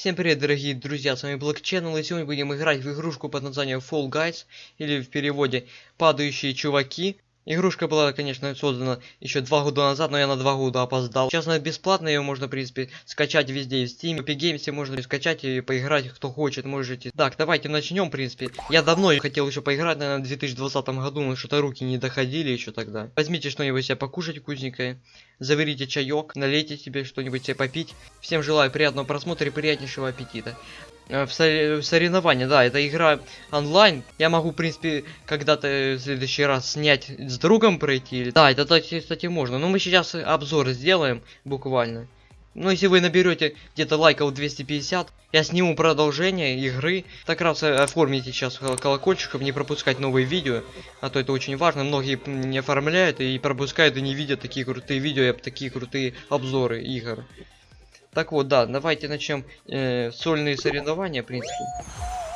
Всем привет, дорогие друзья, с вами Black и сегодня будем играть в игрушку под названием Fall Guys, или в переводе «Падающие чуваки». Игрушка была, конечно, создана еще два года назад, но я на два года опоздал. Сейчас она бесплатная, ее можно, в принципе, скачать везде. В Steam, в Epic Games можно скачать и поиграть, кто хочет, можете. Так, давайте начнем, в принципе. Я давно хотел еще поиграть, наверное, в 2020 году, но что-то руки не доходили еще тогда. Возьмите что-нибудь себе покушать вкусненькое, заварите чаек, налейте себе что-нибудь себе попить. Всем желаю приятного просмотра и приятнейшего аппетита. Э, в, сор- в соревнования, да, это игра онлайн. Я могу, в принципе, когда-то в следующий раз снять с другом пройти. Да, это, кстати, можно. Но мы сейчас обзор сделаем, буквально. Ну, если вы наберете где-то лайков 250, я сниму продолжение игры. Так раз э, оформите сейчас кол- колокольчик, чтобы не пропускать новые видео. А то это очень важно. Многие не оформляют и пропускают и не видят такие крутые видео, и такие крутые обзоры игр. Так вот, да, давайте начнем э, сольные соревнования, в принципе.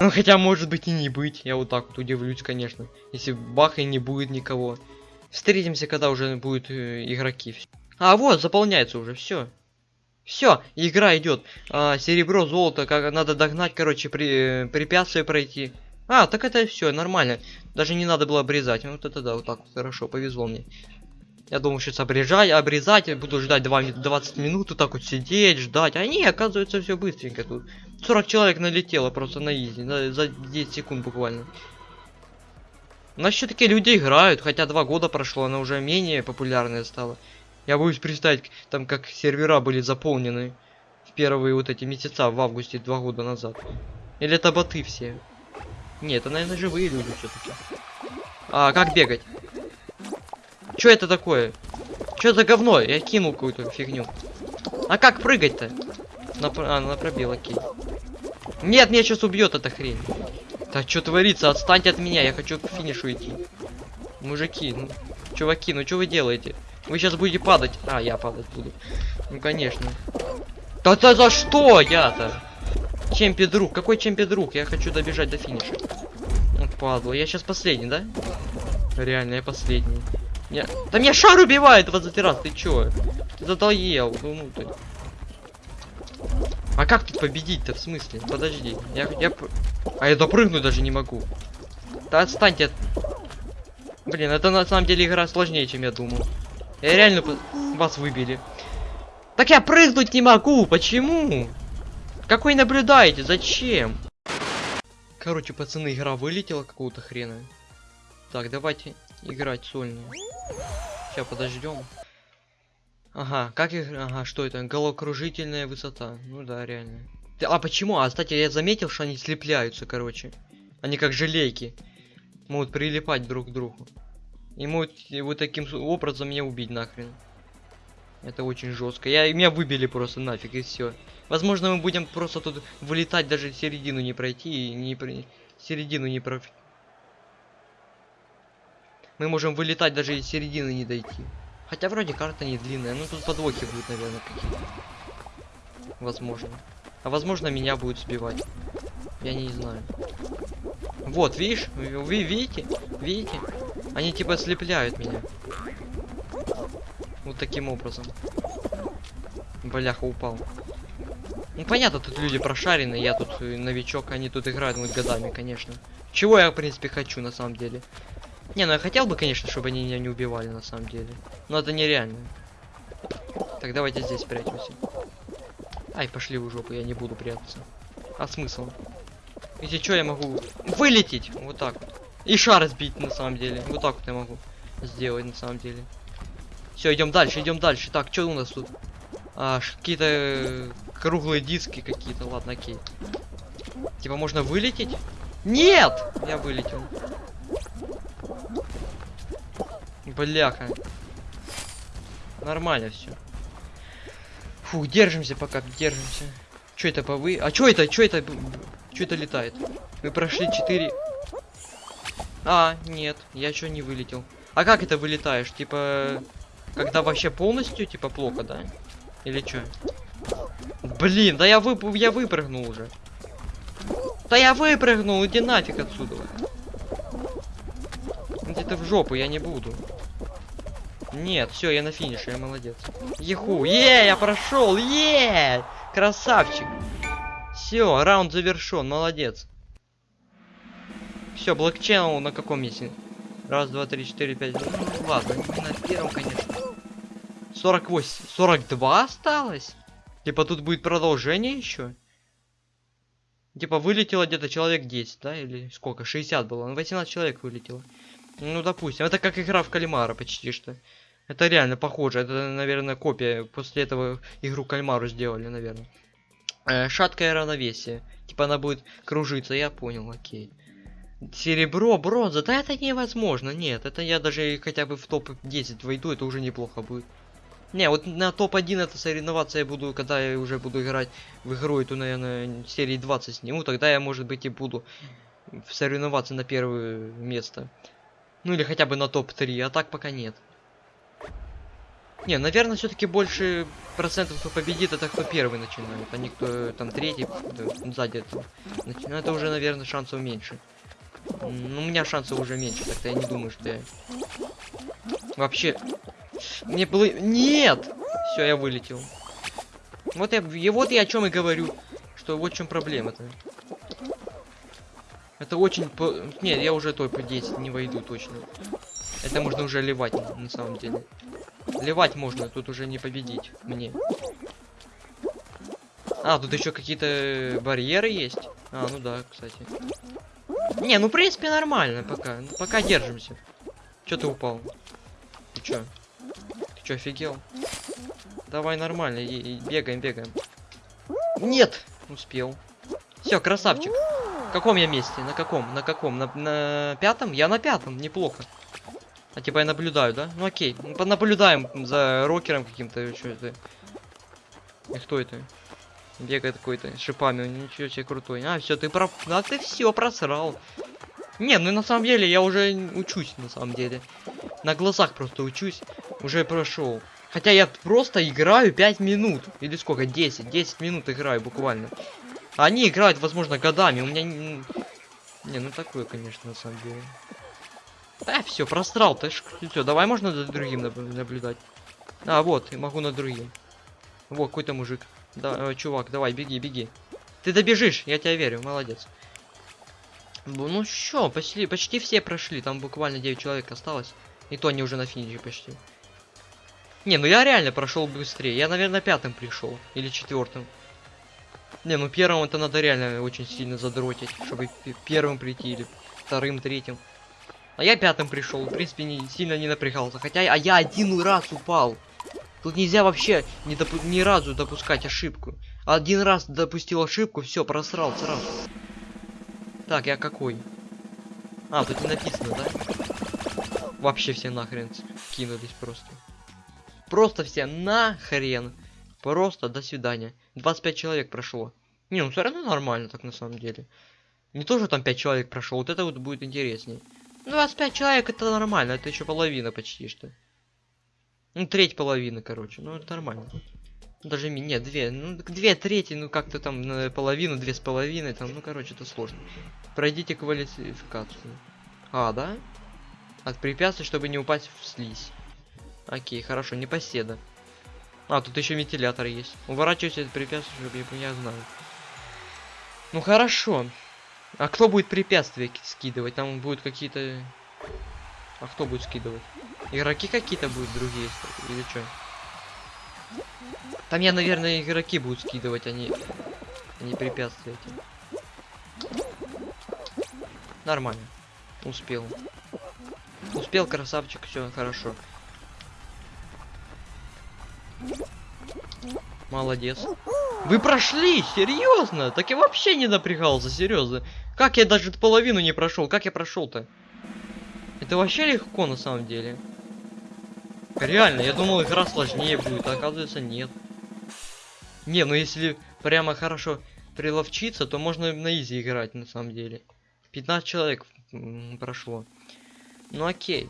Ну, хотя, может быть, и не быть. Я вот так вот удивлюсь, конечно. Если бах и не будет никого. Встретимся, когда уже будут э, игроки. А, вот, заполняется уже, все. Все, игра идет. А, серебро, золото, как надо догнать, короче, при, э, препятствия пройти. А, так это все нормально. Даже не надо было обрезать. Вот это да, вот так вот, хорошо, повезло мне. Я думал сейчас обрежать, обрезать, буду ждать 2, ми- 20 минут, вот так вот сидеть, ждать. А оказывается, все быстренько тут. 40 человек налетело просто на изи, на- за 10 секунд буквально. У нас все-таки люди играют, хотя два года прошло, она уже менее популярная стала. Я боюсь представить, там как сервера были заполнены в первые вот эти месяца в августе два года назад. Или это боты все? Нет, это, наверное, живые люди все-таки. А, как бегать? Что это такое? Что за говно? Я кинул какую-то фигню. А как прыгать-то? На, а, на пробел, окей. Нет, меня сейчас убьет эта хрень. Да что творится? Отстаньте от меня, я хочу к финишу идти. Мужики, ну, чуваки, ну что вы делаете? Вы сейчас будете падать. А, я падать буду. Ну, конечно. Да да за что я-то? Чемпи друг, какой чемпи друг? Я хочу добежать до финиша. Вот падла, я сейчас последний, да? Реально, я последний. Я... Да меня шар убивает 20 раз, ты чё? Ты задоел, ну, ну ты. А как тут победить-то, в смысле? Подожди, я, я... А я допрыгнуть даже не могу. Да отстаньте от... Блин, это на самом деле игра сложнее, чем я думал. Я реально вас выбили. Так я прыгнуть не могу, почему? Какой наблюдаете, зачем? Короче, пацаны, игра вылетела какого-то хрена. Так, давайте играть сольную. Сейчас подождем. Ага, как игра? Ага, что это? Головокружительная высота. Ну да, реально. А почему? А, кстати, я заметил, что они слепляются, короче. Они как желейки. Могут прилипать друг к другу. И могут вот таким образом меня убить нахрен. Это очень жестко. Я, меня выбили просто нафиг и все. Возможно, мы будем просто тут вылетать, даже середину не пройти и не при... середину не про... Мы можем вылетать, даже и середины не дойти. Хотя вроде карта не длинная, ну тут подвохи будут, наверное, какие-то. Возможно. А возможно, меня будут сбивать. Я не знаю. Вот, видишь? Вы, видите? Видите? Они типа слепляют меня. Вот таким образом. Бляха упал. Ну понятно, тут люди прошаренные, я тут э, новичок, они тут играют вот годами, конечно. Чего я, в принципе, хочу на самом деле. Не, ну я хотел бы, конечно, чтобы они меня не убивали на самом деле. Но это нереально. Так, давайте здесь спрячемся. Ай, пошли в жопу, я не буду прятаться. А смысл? Если что, я могу вылететь. Вот так вот. И шар сбить на самом деле. Вот так вот я могу сделать на самом деле. Все, идем дальше, идем дальше. Так, что у нас тут? А, какие-то э, круглые диски какие-то. Ладно, окей. Типа можно вылететь? Нет! Я вылетел. Бляха. Нормально все. Фу, держимся пока, держимся. Что это по вы? А что это? Что это? Что это летает? Мы прошли 4. А, нет, я что не вылетел. А как это вылетаешь? Типа, когда вообще полностью, типа, плохо, да? Или что? Блин, да я, вып я выпрыгнул уже. Да я выпрыгнул, иди нафиг отсюда. Где-то в жопу, я не буду. Нет, все, я на финише, я молодец. Еху, е, я прошел, е, красавчик. Все, раунд завершен, молодец. Все, блокчейн на каком месте? Раз, два, три, четыре, пять. Ну, ладно, не на первом, конечно. 48. 42 осталось? Типа тут будет продолжение еще? Типа вылетело где-то человек 10, да? Или сколько? 60 было. Ну, 18 человек вылетело. Ну, допустим. Это как игра в кальмара почти что. Это реально похоже. Это, наверное, копия. После этого игру кальмару сделали, наверное. Э, шаткое равновесие. Типа она будет кружиться. Я понял, окей. Серебро, бронза. Да это невозможно. Нет, это я даже хотя бы в топ-10 войду. Это уже неплохо будет. Не, вот на топ-1 это соревноваться я буду, когда я уже буду играть в игру эту, наверное, серии 20 сниму, тогда я, может быть, и буду соревноваться на первое место. Ну или хотя бы на топ-3, а так пока нет. Не, наверное, все-таки больше процентов, кто победит, это кто первый начинает, а не кто там третий, сзади этого. Начинает, это уже, наверное, шансов меньше. Ну, у меня шансов уже меньше, так-то я не думаю, что я... Вообще, мне было... Нет! Все, я вылетел. Вот я, и вот я о чем и говорю. Что вот в чем проблема-то. Это очень... Нет, я уже топ 10 не войду точно. Это можно уже ливать, на самом деле. Ливать можно, тут уже не победить мне. А, тут еще какие-то барьеры есть. А, ну да, кстати. Не, ну в принципе нормально пока. Пока держимся. Че ты упал? Ты чё? Че, офигел? Давай нормально, и, и бегаем, бегаем. Нет! Успел. Все, красавчик. В каком я месте? На каком? На каком? На, на пятом? Я на пятом, неплохо. А типа я наблюдаю, да? Ну окей. Ну, наблюдаем за рокером каким-то. Что это? И кто это? Бегает какой-то с шипами. Ничего себе крутой. А, все, ты про... А ты все просрал. Не, ну на самом деле я уже учусь, на самом деле. На глазах просто учусь. Уже прошел. Хотя я просто играю 5 минут. Или сколько? 10. 10 минут играю буквально. Они играют, возможно, годами. У меня... Не, ну такое, конечно, на самом деле. Да, все, просрал. Ты все, давай можно за другим наблюдать. А, вот, я могу над другим. Вот, какой-то мужик. Да, э, чувак, давай, беги, беги. Ты добежишь, я тебя верю, молодец. Ну что, почти, почти все прошли, там буквально 9 человек осталось. И то они уже на финише почти. Не, ну я реально прошел быстрее. Я, наверное, пятым пришел. Или четвертым. Не, ну первым это надо реально очень сильно задротить, чтобы первым прийти или вторым, третьим. А я пятым пришел, в принципе, не сильно не напрягался. Хотя, а я один раз упал. Тут нельзя вообще ни, допу ни разу допускать ошибку. Один раз допустил ошибку, все, просрал сразу. Так, я какой? А, тут не написано, да? Вообще все нахрен кинулись просто. Просто все нахрен. Просто до свидания. 25 человек прошло. Не, ну все равно нормально так на самом деле. Не то, что там 5 человек прошло, вот это вот будет интереснее. 25 человек это нормально, это еще половина почти что. Ну, треть половины, короче. Ну, это нормально. Даже нет, две. Ну, две трети, ну как-то там на половину, две с половиной, там, ну короче, это сложно. Пройдите квалификацию. А, да? От препятствий, чтобы не упасть в слизь. Окей, хорошо, не поседа. А, тут еще вентилятор есть. Уворачивайся от препятствий, чтобы я, я знаю. Ну хорошо. А кто будет препятствия скидывать? Там будут какие-то... А кто будет скидывать? Игроки какие-то будут другие? Или что? Там я, наверное, игроки будут скидывать, они, они препятствия эти. Нормально. Успел. Успел, красавчик, все хорошо. Молодец. Вы прошли, серьезно? Так я вообще не напрягался, серьезно. Как я даже половину не прошел? Как я прошел-то? Это вообще легко на самом деле. Реально, я думал игра сложнее будет, а оказывается нет. Не, ну если прямо хорошо приловчиться, то можно на изи играть на самом деле. 15 человек прошло. Ну окей.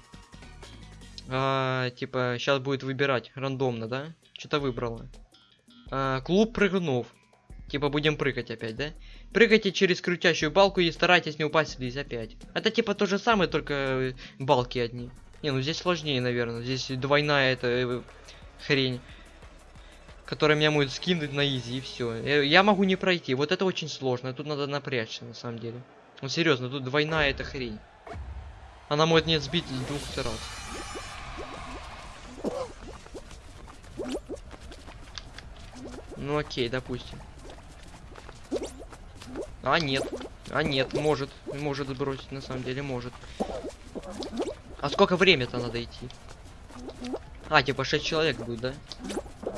А, типа, сейчас будет выбирать рандомно, да? Что-то выбрала. А, клуб прыгнув. Типа, будем прыгать опять, да? Прыгайте через крутящую балку и старайтесь не упасть вниз опять. Это типа то же самое, только э, балки одни. Не, ну здесь сложнее, наверное. Здесь двойная эта э, хрень. который меня может скинуть на изи и все. Я, я могу не пройти. Вот это очень сложно. Тут надо напрячься на самом деле. Ну серьезно, тут двойная эта хрень. Она может не сбить с двух раз. Ну окей, допустим. А нет. А нет, может. Может сбросить, на самом деле, может. А сколько время-то надо идти? А, типа 6 человек будет, да?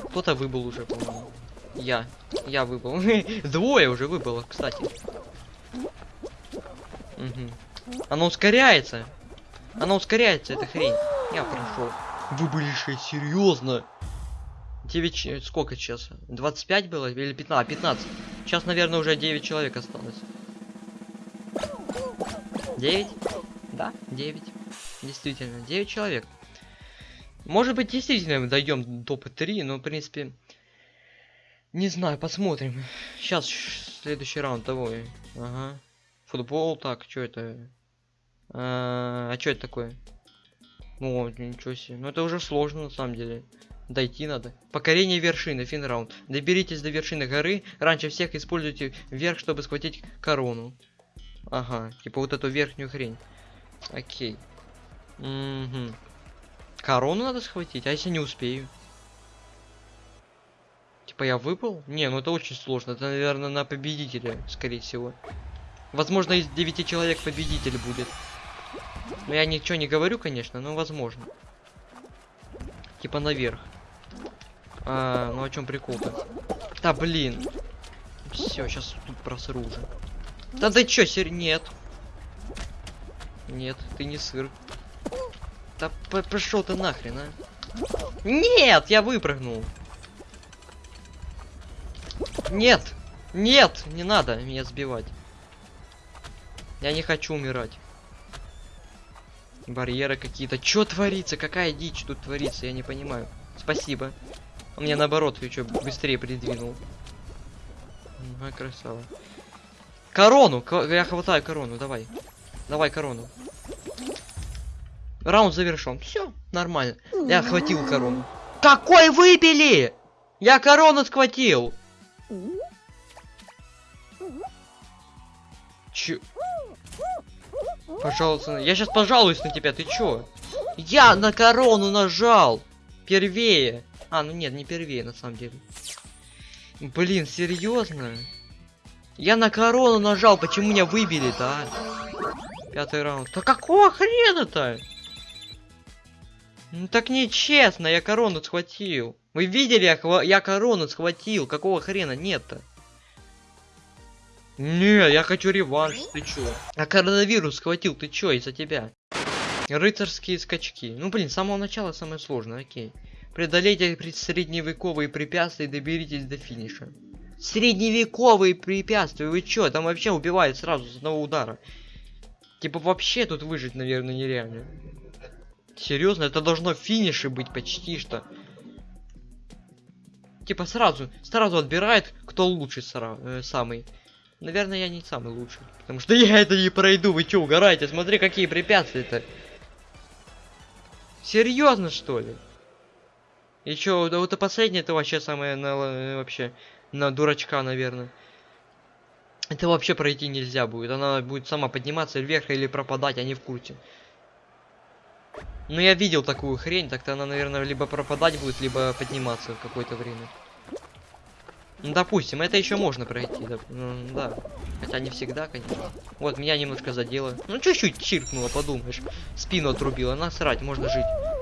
Кто-то выбыл уже, по-моему. Я. Я выбыл. Двое уже выбыло, кстати. Угу. Оно ускоряется. Оно ускоряется, эта хрень. Я прошел. Вы были 6, серьезно? 9, сколько сейчас? 25 было или 15? 15. Сейчас, наверное, уже 9 человек осталось. 9? Да, 9. Действительно, 9 человек. Может быть, действительно мы дойдем до топа 3, но, в принципе, не знаю, посмотрим. Сейчас следующий раунд того. Ага. Футбол, так, что это? А, а что это такое? О, ничего себе. Ну это уже сложно на самом деле. Дойти надо. Покорение вершины, финраунд. Доберитесь до вершины горы. Раньше всех используйте вверх, чтобы схватить корону. Ага, типа вот эту верхнюю хрень. Окей. Угу. Корону надо схватить, а если не успею? Типа я выпал? Не, ну это очень сложно. Это, наверное, на победителя, скорее всего. Возможно, из 9 человек победитель будет. Но я ничего не говорю, конечно, но возможно. Типа наверх. А, ну о чем прикол-то? Да блин. Все, сейчас тут просру уже. Да ты чё, сыр? Нет. Нет, ты не сыр. Да пошел ты нахрен, а? Нет, я выпрыгнул. Нет! Нет! Не надо меня сбивать. Я не хочу умирать. Барьеры какие-то. Чё творится? Какая дичь тут творится? Я не понимаю. Спасибо. Он меня наоборот еще быстрее придвинул. Ага, красава. Корону! Я хватаю корону, давай. Давай корону. Раунд завершен. Все, нормально. Я хватил корону. Какой выбили? Я корону схватил. Че? Пожалуйста, я сейчас пожалуюсь на тебя, ты чё? Я на корону нажал! Первее! А, ну нет, не первее, на самом деле. Блин, серьезно? Я на корону нажал, почему меня выбили-то, а? Пятый раунд. Да какого хрена-то? Ну так нечестно, я корону схватил. Вы видели, я, я корону схватил. Какого хрена нет-то? Не, я хочу реванш, ты чё? А коронавирус схватил, ты чё, из-за тебя? Рыцарские скачки. Ну, блин, с самого начала самое сложное, окей. Преодолейте средневековые препятствия и доберитесь до финиша. Средневековые препятствия, вы чё? Там вообще убивают сразу с одного удара. Типа вообще тут выжить, наверное, нереально. Серьезно, это должно финиши быть почти что. Типа сразу, сразу отбирает, кто лучше э, самый. Наверное, я не самый лучший. Потому что я это не пройду. Вы что, угораете? Смотри, какие препятствия-то. Серьезно, что ли? И чё, да вот это последнее, это вообще самое на, э, вообще на дурачка, наверное. Это вообще пройти нельзя будет. Она будет сама подниматься вверх или пропадать, а не в курсе. Ну я видел такую хрень, так-то она, наверное, либо пропадать будет, либо подниматься в какое-то время. Ну, допустим, это еще можно пройти, да, ну, да. Хотя не всегда, конечно. Вот, меня немножко задело. Ну, чуть-чуть чиркнуло, подумаешь. Спину отрубила, насрать, можно жить.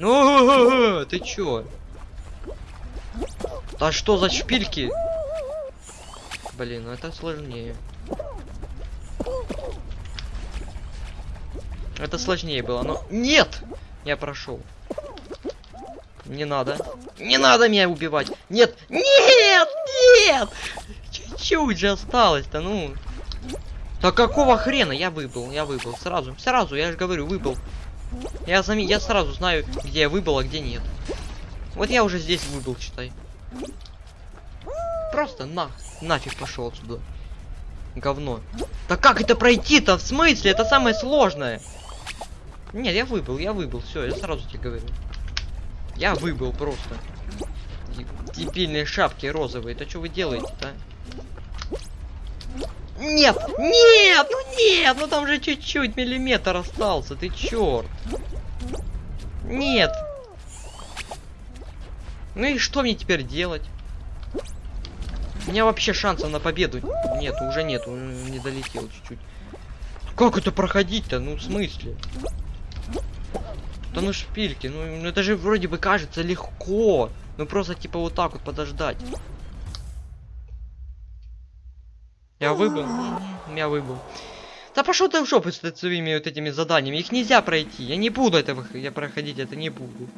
Ну, ты чё? Да что за шпильки? Блин, ну это сложнее. Это сложнее было, но... Нет! Я прошел. Не надо. Не надо меня убивать. Нет! Нет! Нет! Чуть-чуть же осталось-то, ну. Да какого хрена? Я выбыл, я выбыл. Сразу, сразу, я же говорю, выбыл. Я, зам... я сразу знаю, где я выбыл, а где нет. Вот я уже здесь выбыл, читай. Просто на, нафиг пошел отсюда. Говно. Да как это пройти-то? В смысле? Это самое сложное. Нет, я выбыл, я выбыл. Все, я сразу тебе говорю. Я выбыл просто. дебильные шапки розовые. Это что вы делаете-то? Нет! Нет! Ну нет! Ну там же чуть-чуть миллиметр остался. Ты черт! Нет! Ну и что мне теперь делать? У меня вообще шансов на победу нет, уже нет, он не долетел чуть-чуть. Как это проходить-то? Ну, в смысле? Да ну шпильки, ну, ну это же вроде бы кажется легко. Ну просто типа вот так вот подождать. Я выбыл. Я выбыл. Да пошел ты в жопу с своими вот этими заданиями. Их нельзя пройти. Я не буду этого я проходить, это не буду.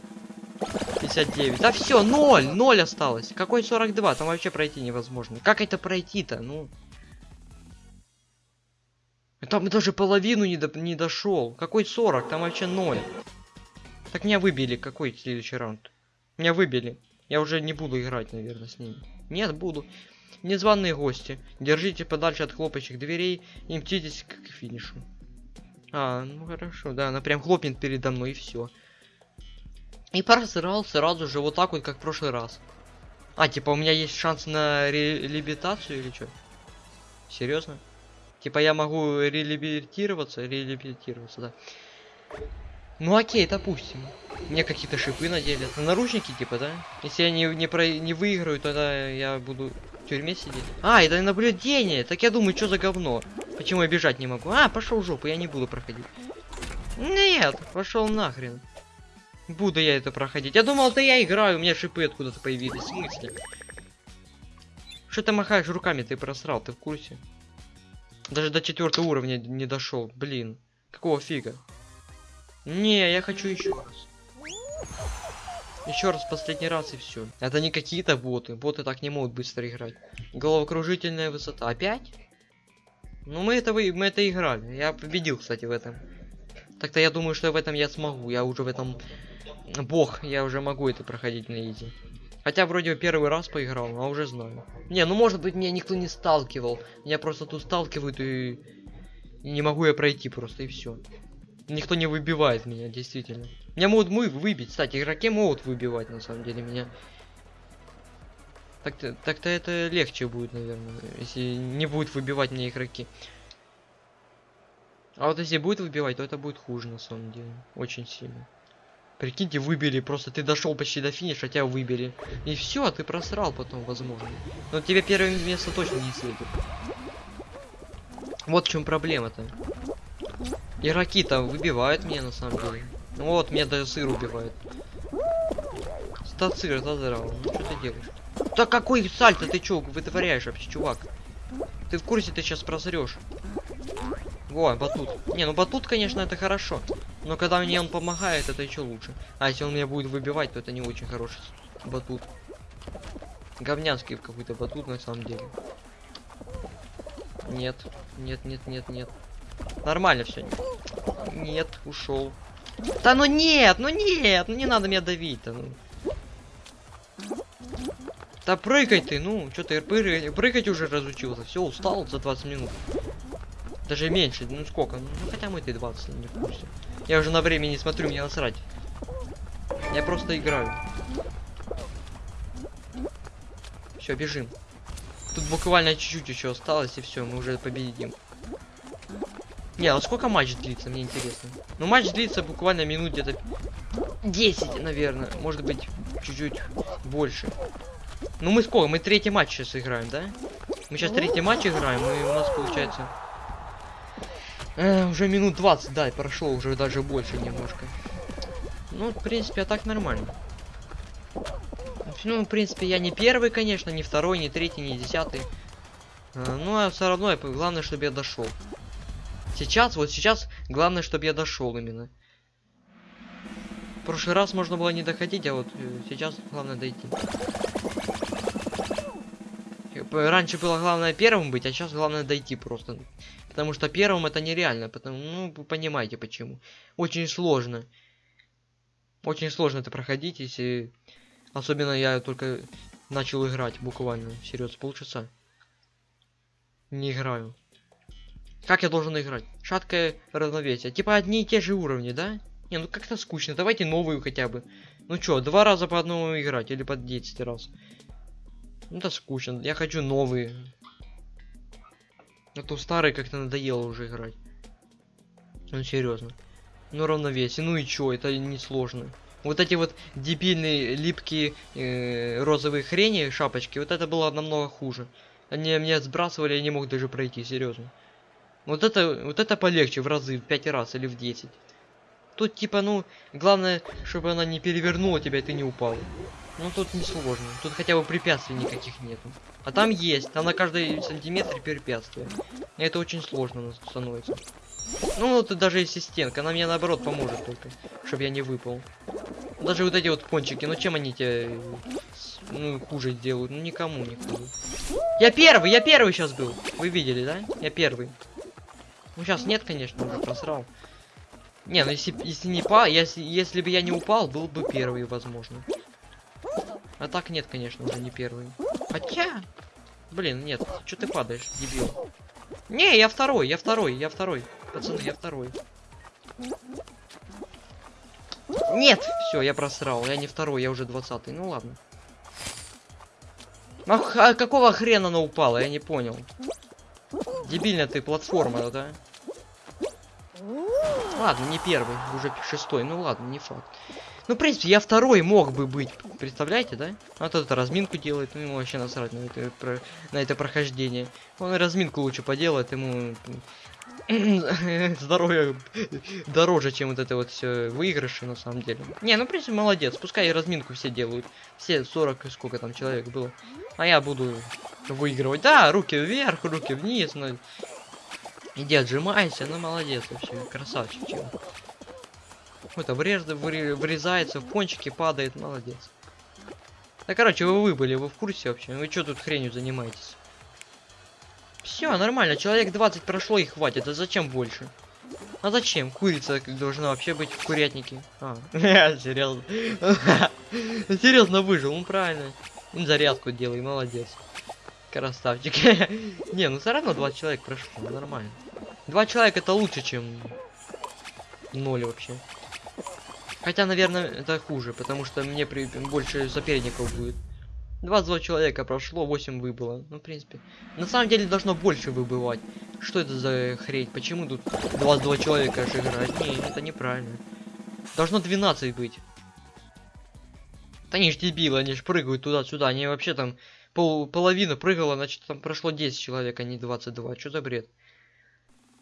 59. Да все, 0, 0 осталось. Какой 42? Там вообще пройти невозможно. Как это пройти-то? Ну. Там даже половину не, до, не дошел. Какой 40? Там вообще 0. Так меня выбили. Какой следующий раунд? Меня выбили. Я уже не буду играть, наверное, с ними. Нет, буду. Незваные гости. Держите подальше от хлопающих дверей и мчитесь к финишу. А, ну хорошо, да, она прям хлопнет передо мной и все. И просрал сразу же вот так вот, как в прошлый раз. А, типа у меня есть шанс на реабилитацию или что? Серьезно? Типа я могу реабилитироваться, реабилитироваться, да. Ну окей, допустим. Мне какие-то шипы надели. На наручники, типа, да? Если я не, не, про, не выиграю, тогда я буду в тюрьме сидеть. А, это наблюдение. Так я думаю, что за говно? Почему я бежать не могу? А, пошел в жопу, я не буду проходить. Нет, пошел нахрен. Буду я это проходить. Я думал, да я играю, у меня шипы откуда-то появились. В смысле? Что ты махаешь руками, ты просрал, ты в курсе? Даже до четвертого уровня не дошел. Блин. Какого фига? Не, я хочу еще раз. Еще раз, последний раз и все. Это не какие-то боты. Боты так не могут быстро играть. Головокружительная высота. Опять? Ну мы это мы это играли. Я победил, кстати, в этом. Так-то я думаю, что в этом я смогу. Я уже в этом бог, я уже могу это проходить на изи. Хотя вроде первый раз поиграл, а уже знаю. Не, ну может быть меня никто не сталкивал. Меня просто тут сталкивают и не могу я пройти просто и все. Никто не выбивает меня, действительно. Меня могут мы выбить, кстати, игроки могут выбивать на самом деле меня. Так-то так, -то, это легче будет, наверное, если не будет выбивать меня игроки. А вот если будет выбивать, то это будет хуже на самом деле. Очень сильно. Прикиньте, выбили, просто ты дошел почти до финиша, тебя выбили. И все, ты просрал потом, возможно. Но тебе первое место точно не светит. Вот в чем проблема-то. Игроки там выбивают меня на самом деле. Ну вот, меня даже сыр убивает. Стацир задрал. Ну что ты делаешь? Да какой сальто ты чё вытворяешь вообще, чувак? Ты в курсе, ты сейчас просрешь. Во, батут. Не, ну батут, конечно, это хорошо. Но когда мне он помогает, это еще лучше. А если он меня будет выбивать, то это не очень хороший батут. Говнянский какой-то батут на самом деле. Нет, нет, нет, нет, нет. Нормально все. Нет, ушел. Да ну нет, ну нет, ну не надо меня давить-то. Ну. Да прыгай ты, ну, что ты прыгать, прыгать уже разучился. Все, устал за 20 минут. Даже меньше, ну сколько? Ну хотя мы ты 20, не в. Я уже на время не смотрю, мне насрать. Я просто играю. Все, бежим. Тут буквально чуть-чуть еще осталось, и все, мы уже победим. Не, а сколько матч длится, мне интересно. Ну, матч длится буквально минут где-то 10, наверное. Может быть, чуть-чуть больше. Ну, мы сколько? Мы третий матч сейчас играем, да? Мы сейчас третий матч играем, и у нас получается Э, уже минут 20, да, прошло уже даже больше немножко. Ну, в принципе, а так нормально. Ну, в принципе, я не первый, конечно, не второй, не третий, не десятый. А, ну, а все равно, главное, чтобы я дошел. Сейчас, вот сейчас, главное, чтобы я дошел именно. В прошлый раз можно было не доходить, а вот э, сейчас главное дойти. Раньше было главное первым быть, а сейчас главное дойти просто. Потому что первым это нереально. Потому, ну, вы понимаете почему. Очень сложно. Очень сложно это проходить, если... Особенно я только начал играть буквально. Серьезно, полчаса. Не играю. Как я должен играть? Шаткое равновесие. Типа одни и те же уровни, да? Не, ну как-то скучно. Давайте новую хотя бы. Ну чё, два раза по одному играть или по 10 раз? Ну это скучно. Я хочу новые. А то старые как-то надоело уже играть. Ну серьезно. Ну равновесие. Ну и чё, это не сложно. Вот эти вот дебильные липкие э, розовые хрени, шапочки, вот это было намного хуже. Они меня сбрасывали, я не мог даже пройти, серьезно. Вот это, вот это полегче в разы, в 5 раз или в 10. Тут типа, ну, главное, чтобы она не перевернула тебя, и ты не упал. Ну тут не сложно. Тут хотя бы препятствий никаких нету. А там есть, там на каждый сантиметр препятствия. И это очень сложно становится. Ну вот даже если стенка, она мне наоборот поможет только, чтобы я не выпал. Даже вот эти вот пончики, ну чем они тебе ну, хуже делают? Ну никому не хуже. Я первый, я первый сейчас был. Вы видели, да? Я первый. Ну сейчас нет, конечно, уже просрал. Не, ну если, если не па, если, если бы я не упал, был бы первый, возможно. А так нет, конечно, уже не первый. Хотя... Блин, нет, что ты падаешь, дебил? Не, я второй, я второй, я второй. Пацаны, я второй. Нет! Все, я просрал. Я не второй, я уже двадцатый. Ну ладно. Ах, а какого хрена она упала? Я не понял. Дебильная ты платформа, да? Ладно, не первый, уже шестой. Ну ладно, не факт. Ну, в принципе, я второй мог бы быть. Представляете, да? А тот это разминку делает, ну ему вообще насрать на это, на это прохождение. Он разминку лучше поделает, ему здоровье дороже, чем вот это вот все выигрыши на самом деле. Не, ну в принципе молодец, пускай разминку все делают. Все 40, сколько там человек было. А я буду выигрывать. Да, руки вверх, руки вниз. Ну, иди отжимайся, ну молодец вообще, красавчик. Это врез, врезается, в пончики падает, молодец. Да короче, вы выбыли, вы в курсе вообще? Вы что тут хренью занимаетесь? Все, нормально, человек 20 прошло и хватит, а зачем больше? А зачем? Курица должна вообще быть в курятнике. А, серьезно. Серьезно выжил, ну правильно. Зарядку делай, молодец. Красавчик. Не, ну все равно 20 человек прошло, нормально. Два человека это лучше, чем ноль вообще. Хотя, наверное, это хуже, потому что мне при... больше соперников будет. 22 человека прошло, 8 выбыло. Ну, в принципе. На самом деле должно больше выбывать. Что это за хрень? Почему тут 22 человека аж играть? Не, это неправильно. Должно 12 быть. Они ж дебилы, они ж прыгают туда-сюда. Они вообще там пол, половина прыгала, значит там прошло 10 человек, а не 22. Что за бред?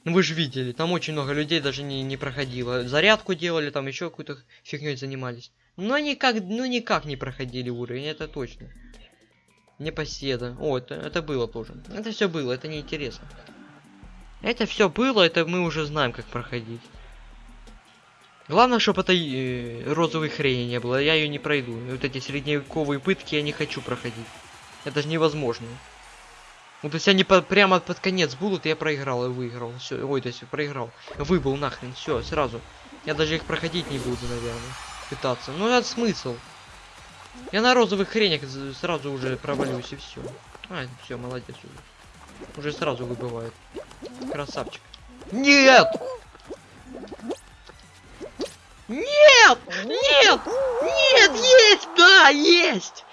Ну вы же видели, там очень много людей даже не, не проходило. Зарядку делали, там еще какую-то фигней занимались. Но никак, ну никак не проходили уровень, это точно. Непоседа. О, это, это было тоже. Это все было, это неинтересно. Это все было, это мы уже знаем, как проходить. Главное, чтобы этой э, розовой хрени не было, я ее не пройду. Вот эти средневековые пытки я не хочу проходить. Это же невозможно. Ну, то есть они по, прямо под конец будут, я проиграл и выиграл. Все, ой, то есть проиграл. Выбыл нахрен, все, сразу. Я даже их проходить не буду, наверное. Пытаться. Ну, это смысл. Я на розовых хренях сразу уже провалюсь и все. А, все, молодец уже. Уже сразу выбывает. Красавчик. Нет! Нет! Нет! Нет! Есть! Да, есть!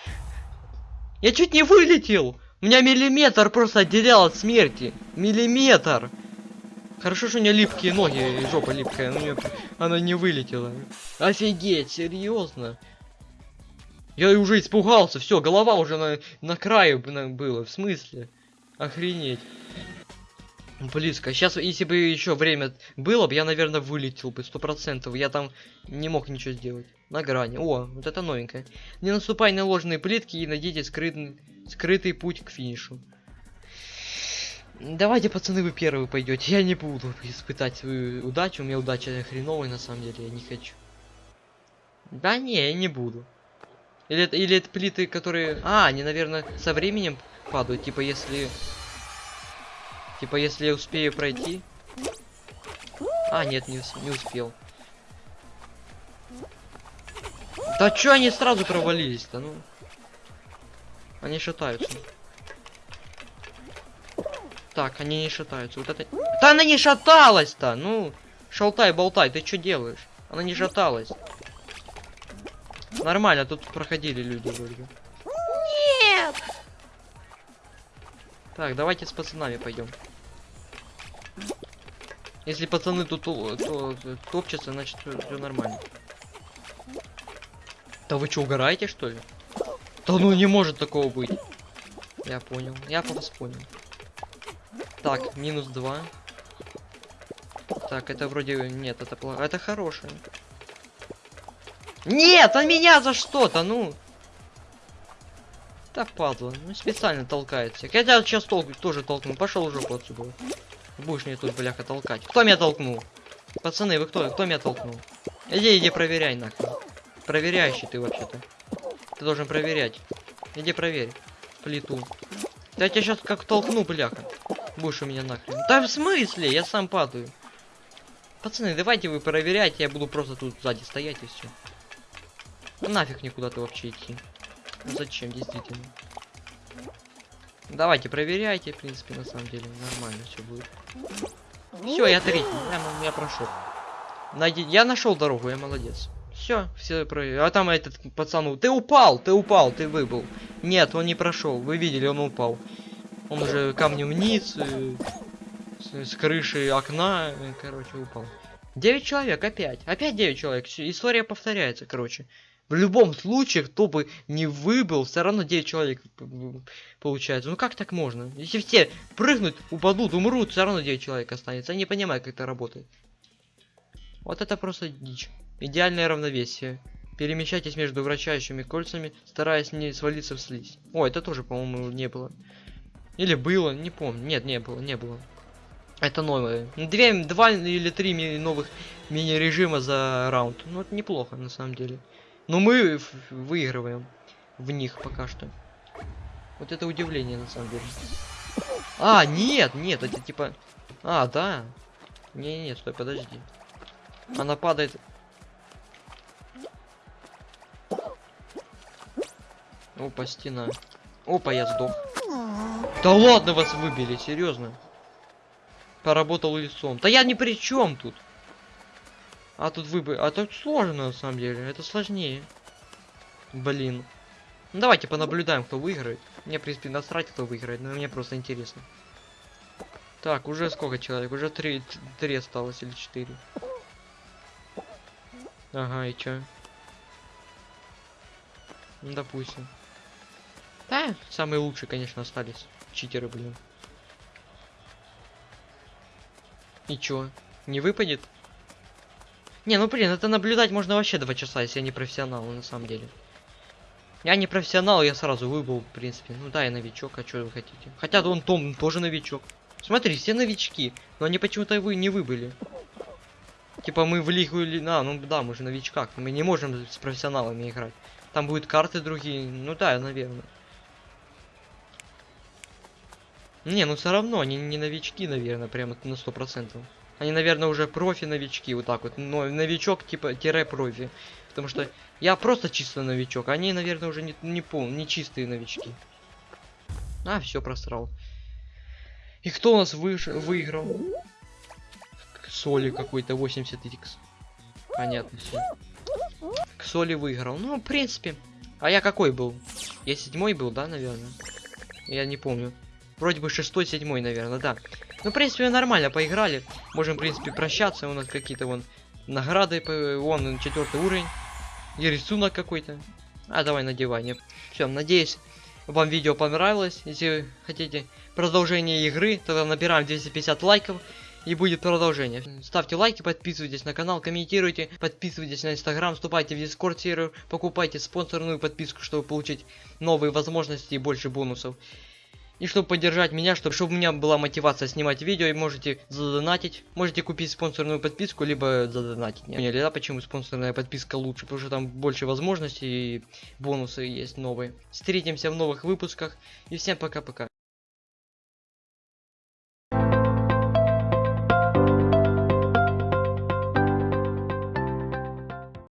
Я чуть не вылетел! У меня миллиметр просто отделял от смерти. Миллиметр! Хорошо, что у меня липкие ноги и жопа липкая, но она не вылетела. Офигеть, серьезно? Я уже испугался, все, голова уже на, на краю было, в смысле? Охренеть. Близко. Сейчас, если бы еще время было бы, я, наверное, вылетел бы, сто процентов. Я там не мог ничего сделать. На грани. О, вот это новенькое. Не наступай на ложные плитки и найдите скрытый, скрытый путь к финишу. Давайте, пацаны, вы первые пойдете. Я не буду испытать свою удачу. У меня удача хреновая, на самом деле, я не хочу. Да не, я не буду. Или это, или это плиты, которые... А, они, наверное, со временем падают. Типа, если... Типа, если я успею пройти... А, нет, не, не успел. Да чё они сразу провалились-то, ну? Они шатаются. Так, они не шатаются. Вот это... Да она не шаталась-то! Ну, шалтай-болтай, ты что делаешь? Она не шаталась. Нормально, тут проходили люди вроде. Нет! Так, давайте с пацанами пойдем. Если пацаны тут то, то- то- топчутся, значит все нормально. Да вы что, угораете что ли? Да ну не может такого быть. Я понял. Я вас понял. Так, минус два. Так, это вроде... Нет, это плохо. Это хорошее. Нет, а меня за что-то, ну. Так, падла. Ну, специально толкается. Хотя сейчас толк тоже толкну. Пошел уже отсюда. Будешь мне тут, бляха, толкать. Кто меня толкнул? Пацаны, вы кто? Кто меня толкнул? Иди, иди, проверяй нахрен. Проверяющий ты вообще-то. Ты должен проверять. Иди проверь. Плиту. Да я тебя сейчас как толкну, бляха. Будешь у меня нахрен. Да в смысле? Я сам падаю. Пацаны, давайте вы проверяйте, я буду просто тут сзади стоять и все. Нафиг никуда ты вообще идти. Ну Зачем, действительно. Давайте, проверяйте, в принципе, на самом деле. Нормально все будет. Все, я третий. Я, я прошел. Найди... Я нашел дорогу, я молодец. Все, все про... А там этот пацан... Ты упал, ты упал, ты выбыл. Нет, он не прошел. Вы видели, он упал. Он уже камнем вниз, э, с, с крыши окна, э, короче, упал. Девять человек, опять. Опять девять человек. Всё, История повторяется, короче. В любом случае, кто бы не выбыл, все равно 9 человек получается. Ну как так можно? Если все прыгнут, упадут, умрут, все равно 9 человек останется. Я не понимаю, как это работает. Вот это просто дичь. Идеальное равновесие. Перемещайтесь между вращающими кольцами, стараясь не свалиться в слизь. О, это тоже, по-моему, не было. Или было, не помню. Нет, не было, не было. Это новое. Две, два или три новых мини-режима за раунд. Ну, это неплохо, на самом деле. Но мы в- выигрываем в них пока что. Вот это удивление, на самом деле. А, нет, нет, это типа... А, да. Не, не, стой, подожди. Она падает... Опа, стена. Опа, я сдох. Да ладно, вас выбили, серьезно. Поработал лицом. Да я ни при чем тут. А тут выбы... А тут сложно, на самом деле. Это сложнее. Блин. Ну, давайте понаблюдаем, кто выиграет. Мне, в принципе, насрать, кто выиграет, но мне просто интересно. Так, уже сколько человек? Уже три, три осталось или четыре. Ага, и чё? Ну, допустим. Да, самые лучшие, конечно, остались. Читеры, блин. И чё? Не выпадет? Не, ну блин, это наблюдать можно вообще два часа, если я не профессионал, на самом деле. Я не профессионал, я сразу выбыл, в принципе. Ну да, я новичок, а что вы хотите? Хотя он Том тоже новичок. Смотри, все новички, но они почему-то вы не выбыли. Типа мы в лигу или... А, ну да, мы же новичках, мы не можем с профессионалами играть. Там будут карты другие, ну да, наверное. Не, ну все равно, они не новички, наверное, прямо на сто процентов. Они, наверное, уже профи-новички, вот так вот. Но новичок, типа, тире профи. Потому что я просто чисто новичок. Они, наверное, уже не, не пол, не чистые новички. А, все просрал. И кто у нас выш... выиграл? Соли какой-то 80x. Понятно все. К Соли выиграл. Ну, в принципе. А я какой был? Я седьмой был, да, наверное? Я не помню. Вроде бы шестой, седьмой, наверное, да. Ну, в принципе, нормально поиграли. Можем, в принципе, прощаться. У нас какие-то вон награды. Вон четвертый уровень. И рисунок какой-то. А, давай надевай. Все, надеюсь, вам видео понравилось. Если хотите продолжение игры, тогда набираем 250 лайков. И будет продолжение. Ставьте лайки, подписывайтесь на канал, комментируйте, подписывайтесь на инстаграм, вступайте в дискорд сервер, покупайте спонсорную подписку, чтобы получить новые возможности и больше бонусов. И чтобы поддержать меня, чтобы, чтобы у меня была мотивация снимать видео, и можете задонатить. Можете купить спонсорную подписку, либо задонатить. Не поняли, да, почему спонсорная подписка лучше? Потому что там больше возможностей и бонусы есть новые. Встретимся в новых выпусках. И всем пока-пока.